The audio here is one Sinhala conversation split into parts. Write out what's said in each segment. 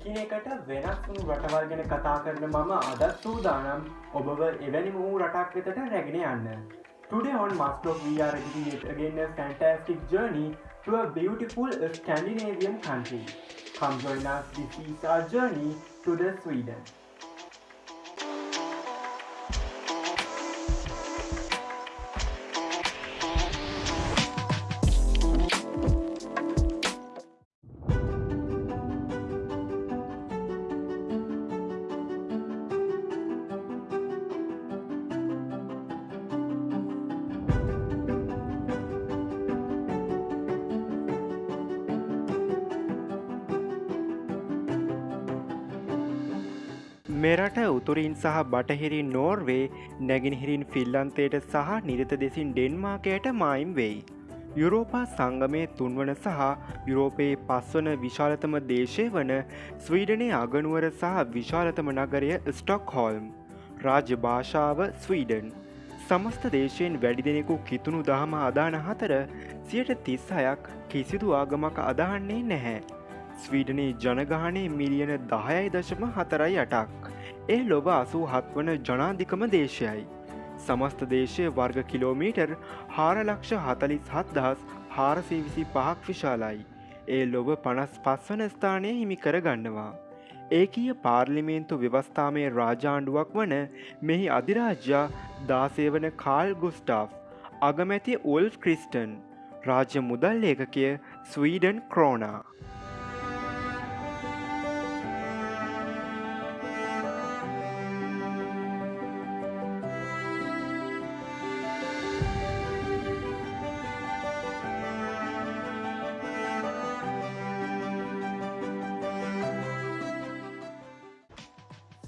එකිනෙකට වෙනස් වුණු රටවල් ගැන කතා කරන මම අදත් සූදානම් ඔබව එවැනි වූ රටක් වෙතට රැගෙන යන්න. Today on Mustlock we are ready again a fantastic journey to a beautiful Scandinavian country. Come join us, this is our journey to the Sweden. මෙරට උතුරින් සහ බටහිරින් නෝර්වේ නැගිනිහිරින් ෆිල්ලන්තයට සහ නිරත දෙසින් ඩෙන්මාකයට මයිම් වෙයි. යුරෝපා සංගමය තුන්වන සහ යුරෝපයේ පස්වන විශාලතම දේශය වන ස්වීඩනය අගනුවර සහ විශාලතම නගරය ස්ටොක් හෝල්ම්. රාජ්‍ය භාෂාව ස්වීඩන්. සමස්ත දේශයෙන් වැඩි දෙනෙකු කිතුුණු දහම අදාන හතර සියට තිස් අයක් කිසිදු ආගමක අදහන්නේ නැහැ. ස්වීඩනයේ ජනගානය මිලියන දහයයි දශම හතරයි අටක්. ඒ ලොව අසූ හත්වන ජනාධිකම දේශයයි. සමස්ත දේශය වර්ග කිලෝමීටර් හාරලක්ෂ හතලිස් හත්දහස් හාරසීවිසි පහක් විශාලයි. ඒ ලොව පනස් පස්වන ස්ථානය හිමි කරගන්නවා. ඒකීය පාර්ලිමේන්තු ව්‍යවස්ථාමය රාජාණ්ඩුවක් වන මෙහි අධිරාජ්‍යා දාසේවන කාල් ගුස්ටාෆ් අගමැති උල්ෆ් ක්‍රිස්ටන් රාජ්‍ය මුදල් ඒකකය ස්වීඩන් ක්‍රෝනා.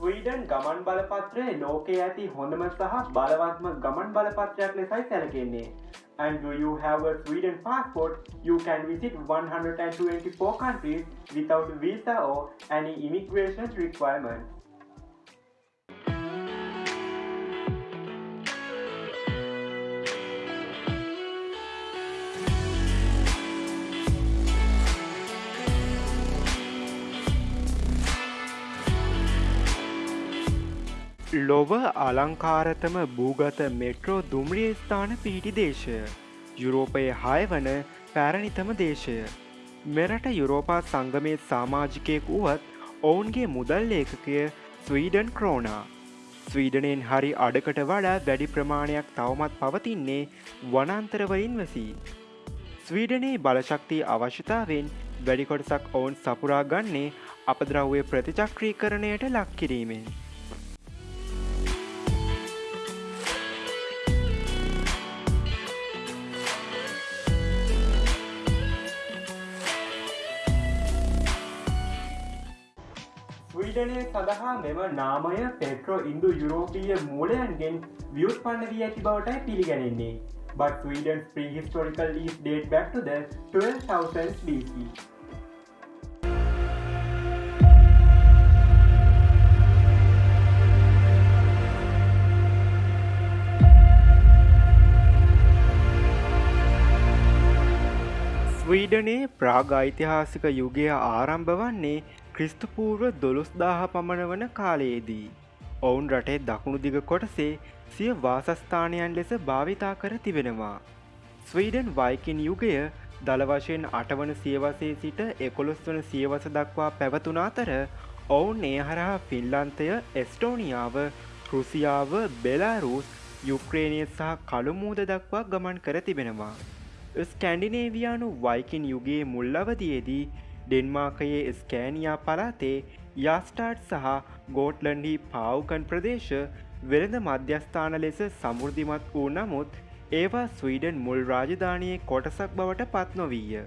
ස්වීඩන් ගමන් බලපත්‍රය ලෝකයේ ඇති හොඳම සහ බලවත්ම ගමන් බලපත්‍රයක් ලෙසයි සැලකෙන්නේ. And do you have a Sweden passport, you can visit 124 countries without visa or any immigration requirements. ලොව අලංකාරතම භූගත මෙට්‍රෝ දුම්රිය ස්ථාන පිහිටි දේශය. යුරෝපයේ හය වන පැරණිතම දේශය. මෙරට යුරෝපා සංගමය සාමාජිකයෙක් වුවත් ඔවුන්ගේ මුදල් ඒකකය ස්වීඩන් ක්‍රෝනා. ස්වීඩනයෙන් හරි අඩකට වඩා වැඩි ප්‍රමාණයක් තවමත් පවතින්නේ වනන්තරවලින් වසී. ස්වීඩනයේ බලශක්තිය අවශ්‍යතාවෙන් වැඩිකොටසක් ඔවුන් සපුරා ගන්නේ අපද්‍රව්‍ය ප්‍රතිචක්‍රීකරණයට ලක්කිරීමෙන්. ස්වීඩනය සඳහා මෙම නාමය පෙට්‍රෝ ඉන්දු යුරෝපීය මූලයන්ගෙන් වියුත්පන්න වී ඇති බවටයි පිළිගැනෙන්නේ. But Sweden's prehistorical leaf date back to the 12,000 BC. ස්වීඩනයේ ප්‍රාග ඓතිහාසික යුගය ආරම්භ වන්නේ ක්‍රිස්තුපූර්ව දොළොස්දාහ පමණ වන කාලයේදී. ඔවුන් රටේ දකුණු දිග කොටසේ සිය වාසස්ථානයන් ලෙස භාවිතා කර තිබෙනවා. ස්වීඩන් වයිකින් යුගය දළවශයෙන් අටවන සියවසේ සිට එකොළොස් වන සියවස දක්වා පැවතුන අතර ඔවුන් ඒ හරහා ෆිල්ලන්තය එස්ටෝනියාව රුසියාව බෙලාරුස් යුක්‍රේණය සහ කළුමූද දක්වා ගමන් කර තිබෙනවා. ස්කැන්ඩිනේවයානු වයිකින් යුගයේ මුල්ලවදයේදී ඩෙන්මාකයේ ස්කෑනියා පලාතේ යාස්ටාට් සහ ගෝට්ලන්හි පාව්කන් ප්‍රදේශ වෙළඳ මධ්‍යස්ථාන ලෙස සමුෘධිමත් වූ නමුත් ඒවා ස්වීඩන් මුල් රාජධානයේ කොටසක් බවට පත් නොවීය.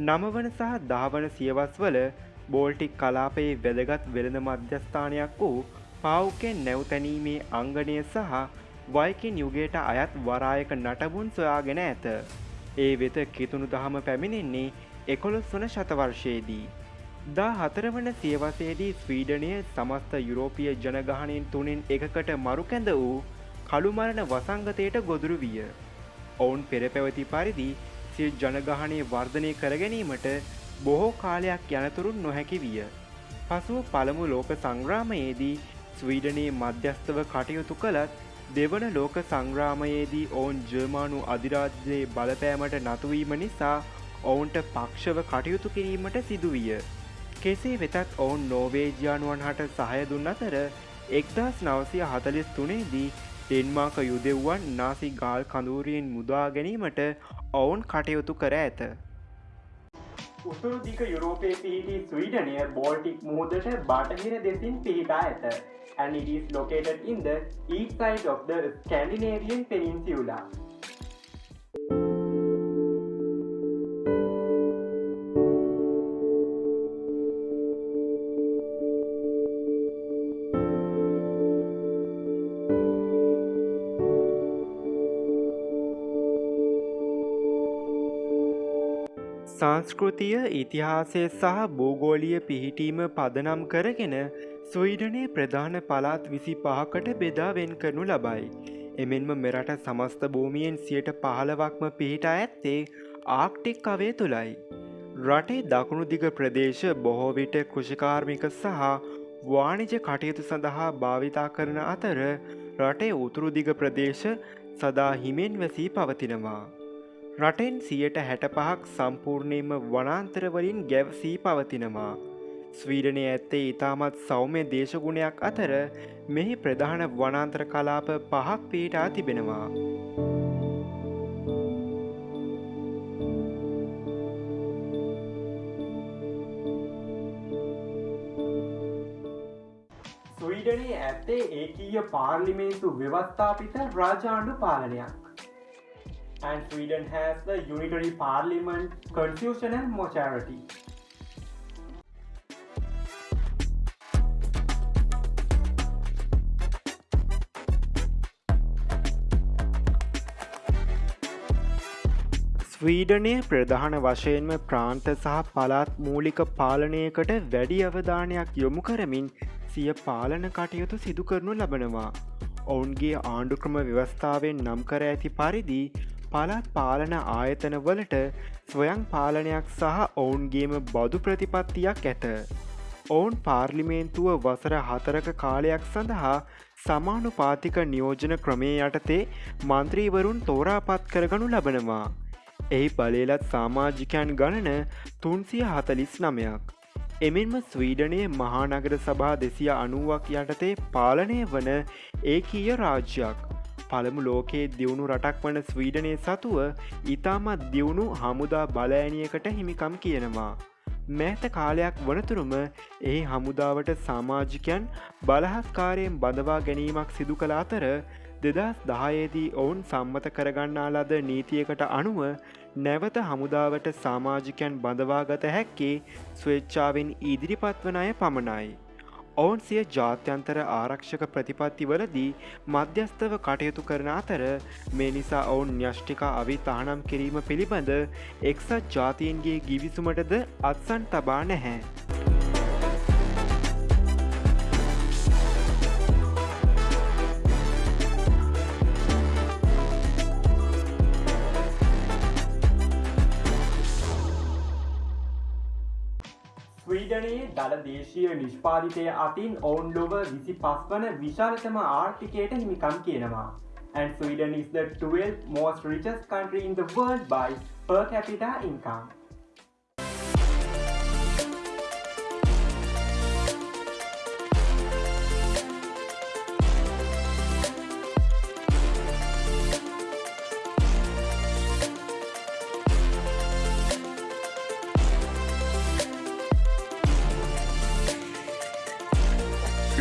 නමවන සහ දාවන සියවස්වල බෝල්ටික් කලාපයේ වැදගත් වෙළඳ මධ්‍යස්ථානයක් වූ පවුකෙන් නැවතැනීමේ අංගනය සහ වයිකින් යුගයට අයත් වරායක නටබුන් සොයාගෙන ඇත. ඒ වෙත කිතුුණු දහම පැමිණෙන්නේ එකොළොස් වන ශතවර්ෂයේදී. දා හතරවන සියවසේදී ස්වීඩනය සමස්ත යුරෝපිය ජනගහනයෙන් තුනෙන් එකකට මරුකැඳ වූ කළුමරණ වසංගතයට ගොදුරු විය. ඔවුන් පෙර පැවති පරිදි සිල් ජනගහනය වර්ධනය කරගැනීමට බොහෝ කාලයක් යනතුරුන් නොහැකි විය. පසුව පළමු ලෝක සංග්‍රාමයේදී ස්වීඩනයේ මධ්‍යස්ථව කටයුතු කළත් දෙවන ලෝක සංග්‍රාමයේදී ඔවුන් ජර්මානු අධිරාජ්‍යයේ බලපෑමට නතුවීම නිසා ඔවුන්ට පක්ෂව කටයුතු කිරීමට සිදුවිය. කෙසේ වෙතත් ඔවුන් නෝවේජයානුවන් හට සහය දුන්න අතර එක්දස් නවසය හතලිස් තුනේදී ඩෙන්මාක යුදෙව්වන් නාසි ගාල් කඳූරියෙන් මුදා ගැනීමට ඔවුන් කටයුතු කර ඇත. උතුරුදික යුරෝපයේ පිහිටි ස්වීඩනය බෝල්ටික් මුහුදට බටහිර දෙසින් පිහිටා ඇත. and it is located in the east side of the Scandinavian peninsula. සංස්කෘතිය ඉතිහාසය සහ භූගෝලිය පිහිටීම පදනම් කරගෙන ස්වීඩනයේ ප්‍රධාන පලාත් විසි පහකට බෙදා වෙන් කරනු ලබයි. එමෙන්ම මෙරට සමස්ත භූමියෙන් සියට පහළවක්ම පිහිටා ඇත්තේ ආක්ටික් අවේ තුළයි. රටේ දකුණු දිග ප්‍රදේශ බොහෝවිට කෘෂිකාර්මික සහ වාණිජ කටයුතු සඳහා භාවිතා කරන අතර රටේ උතුරු දිග ප්‍රදේශ සදා හිමෙන් වැසී පවතිනවා. රටෙන් සියට හැට පහක් සම්පූර්ණයම වනාන්තරවලින් ගැවසී පවතිනවා. ස්වීඩනය ඇත්තේ ඉතාමත් සෞම්‍ය දේශගුණයක් අතර මෙහි ප්‍රධාන වනාන්ත්‍ර කලාප පහක් පීටා තිබෙනවා. ස්වීඩනයේ ඇත්තේ ඒකීය පාර්ලිමේන්තු ව්‍යවස්ථාපිත රාජාණ්ඩු පාලනයක්. And Sweden has the unitary parliament, constitutional majority. ස්වීඩනය ප්‍රධාන වශයෙන්ම ප්‍රාන්ත සහ පලාත් මූලික පාලනයකට වැඩි අවධානයක් යොමු කරමින් සිය පාලන කටයුතු සිදු කරනු ලබනවා. ඔවුන්ගේ ආණ්ඩුක්‍රම ව්‍යවස්ථාවෙන් නම් කර ඇති පරිදි පළත් පාලන ආයතනවලට ස්වයං පාලනයක් සහ ඔවුන්ගේම බදු ප්‍රතිපත්තියක් ඇත. ඔවුන් පාර්ලිමේන්තුව වසර හතරක කාලයක් සඳහා සමානු පාතික නියෝජන ක්‍රමේ යටතේ මන්ත්‍රීවරුන් තෝරාපත් කරගනු ලබනවා. එහි බලේලත් සාමාජිකයන් ගණන තුන්සිය හතලිස් නමයක්. එමෙන්ම ස්වීඩනයේ මහානගර සභා දෙසිය අනුවක් යටතේ පාලනය වන ඒකීය රාජ්‍යයක්. පළමු ලෝකයේ දියුණු රටක් වන ස්වීඩනය සතුව ඉතාමත් දියුණු හමුදා බලෑනියකට හිමිකම් කියනවා. මෑත කාලයක් වනතුරුම එහි හමුදාවට සාමාජිකයන් බලහස්කාරයෙන් බඳවා ගැනීමක් සිදු කළ අතර දෙදස් දහයේදී ඔවුන් සම්මත කරගන්නා ලද නීතියකට අනුව නැවත හමුදාවට සාමාජිකයන් බඳවාගත හැක්කේ ස්වේච්චාවෙන් ඉදිරිපත් වන අය පමණයි. ඔවුන් සිය ජාත්‍යන්තර ආරක්ෂක ප්‍රතිපත්තිවලදී මධ්‍යස්ථව කටයුතු කරන අතර මේ නිසා ඔවුන් න්‍යෂ්ටික අවි තහනම් කිරීම පිළිබඳ එක්සත් ජාතීන්ගේ ගිවිසුමටද අත්සන් තබා නැහැ. දළ දේශීය නිෂ්පාධිතය අතින් ඔවුන් ලොව විසි පස් වන විශාලතම ආර්ථිකයට හිමිකම් කියනවා. And Sweden is the 12th most richest country in the world by per capita income.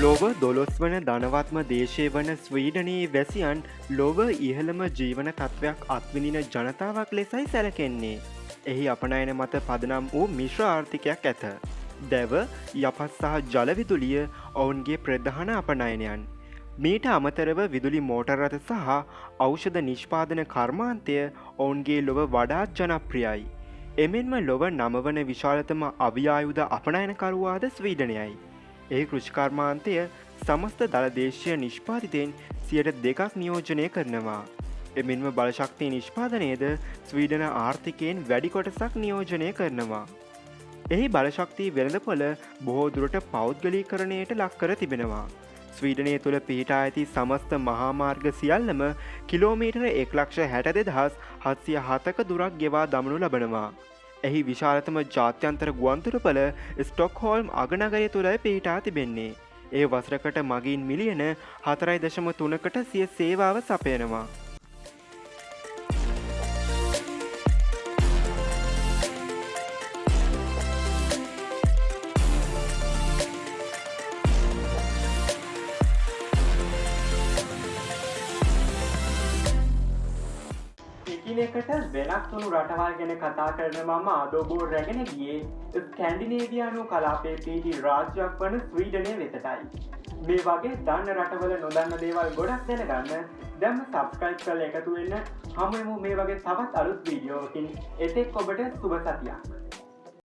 ලොව දොළොස් වන ධනවත්ම දේශය වන ස්වීඩනයේ වැසියන් ලොව ඉහළම ජීවන තත්ත්වයක් අත්විනින ජනතාවක් ලෙසයි සැලකෙන්නේ. එහි අපනයන මත පදනම් වූ මිශ්‍ර ආර්ථිකයක් ඇත. දැව යපත් සහ ජලවිදුලිය ඔවුන්ගේ ප්‍රධාන අපනයනයන්. මීට අමතරව විදුලි මෝටරත සහ ඖෂධ නිෂ්පාදන කර්මාන්තය ඔවුන්ගේ ලොව වඩාත් ජනප්‍රියයි. එමෙන්ම ලොව නමවන විශාලතම අභියායුද අපනයනකරුවාද ස්වීඩනයයි. ඒ කෘෂිකර්මාන්තය සමස්ත දළදේශය නිෂ්පාතිතයෙන් සියට දෙකක් නියෝජනය කරනවා. එමෙන්ම බලශක්තිය නිෂ්පාදනයද ස්වීඩන ආර්ථිකයෙන් වැඩි කොටසක් නියෝජනය කරනවා. එහි බලශක්තිී වෙළඳපොල බොහෝදුරට පෞද්ගලී කරණයට ලක්කර තිබෙනවා. ස්වීඩනය තුළ පිහිටා ඇති සමස්ත මහාමාර්ග සියල්ලම කිලෝමීටර එක්ලක්ෂ හැට දෙදහස් හත්සිය හතක දුරක් ගෙවා දමනු ලබනවා. එහි විශාලතම ජාත්‍යන්තර ගුවන්තුරපල ස්ටොක්හෝල්ම් අගනගරය තුළ පිහිටා තිබෙන්නේ. ඒ වසරකට මගින් මිලියන හතරයි දශම තුනකට සිය සේවාව සපයනවා. එකිනෙකට වෙනස් වුණු රටවල් ගැන කතා කරන මම අදෝබෝ රැගෙන ගියේ ස්කැන්ඩිනේවියනු කලාපේ පිහිටි රාජ්‍යයක් වන ස්වීඩනය වෙතටයි. මේ වගේ දන්න රටවල නොදන්න දේවල් ගොඩක් දැනගන්න දැම්ම සබස්ක්‍රයිබ් කල එකතු වෙන්න හමුමු මේ වගේ තවත් අලුත් වීඩියෝකින් එතෙක් ඔබට සුභ සතියක්.